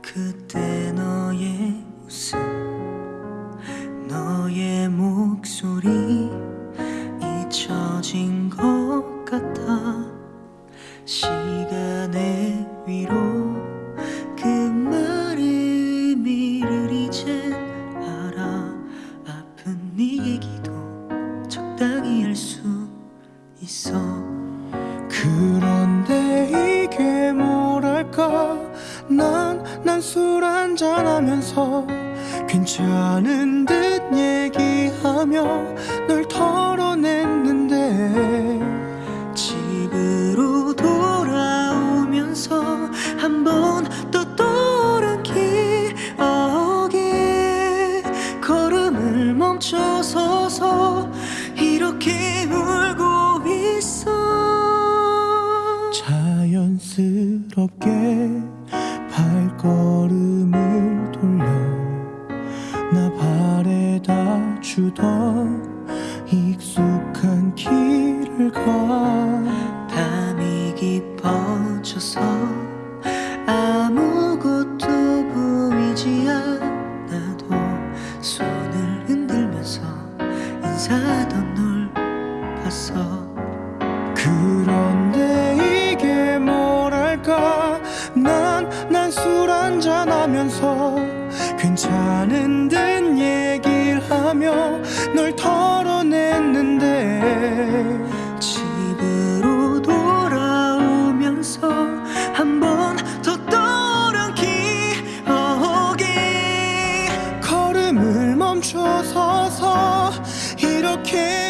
그때 너의 웃음 너의 목소리 잊혀진 것 같아. 시간의 위로 그 말의 의미를 이젠 알아 아픈 네 얘기도 적당히 할 수 있어. 그런데 난 난 술 한잔하면서 괜찮은 듯 얘기하며 널 털어냈는데 집으로 돌아오면서 한 번 또 떠오른 기억에 걸음을 멈춰서서 이렇게 울고 있어. 자연스럽게 주던 익숙한 길을 가 밤이 깊어져서 아무것도 보이지 않아도 손을 흔들면서 인사하던 널 봤어. 그런데 이게 뭐랄까? 난 난 술 한잔 하면서 괜찮은 듯 얘기를 하며 널 털어냈는데 집으로 돌아오면서 한 번 더 떠오른 기억에 걸음을 멈춰서서 이렇게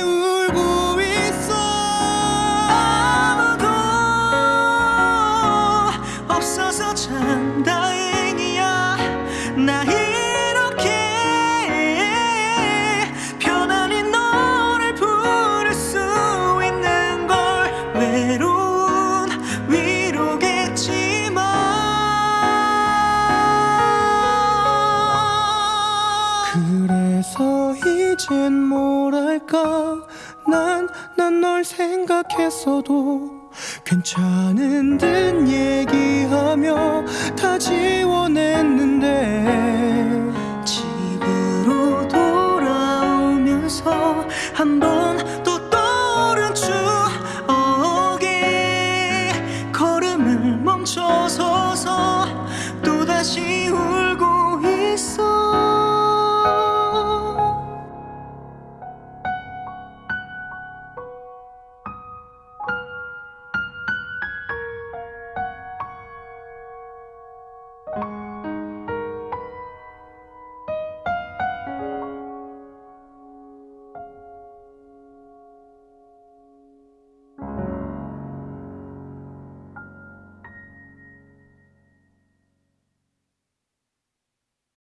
이젠 뭐랄까? 난 난 널 생각했어도 괜찮은 듯 얘기하며 다 지워냈는데 집으로 돌아오면서 한번 또 떠오른 추억에 걸음을 멈춰서서 또다시 울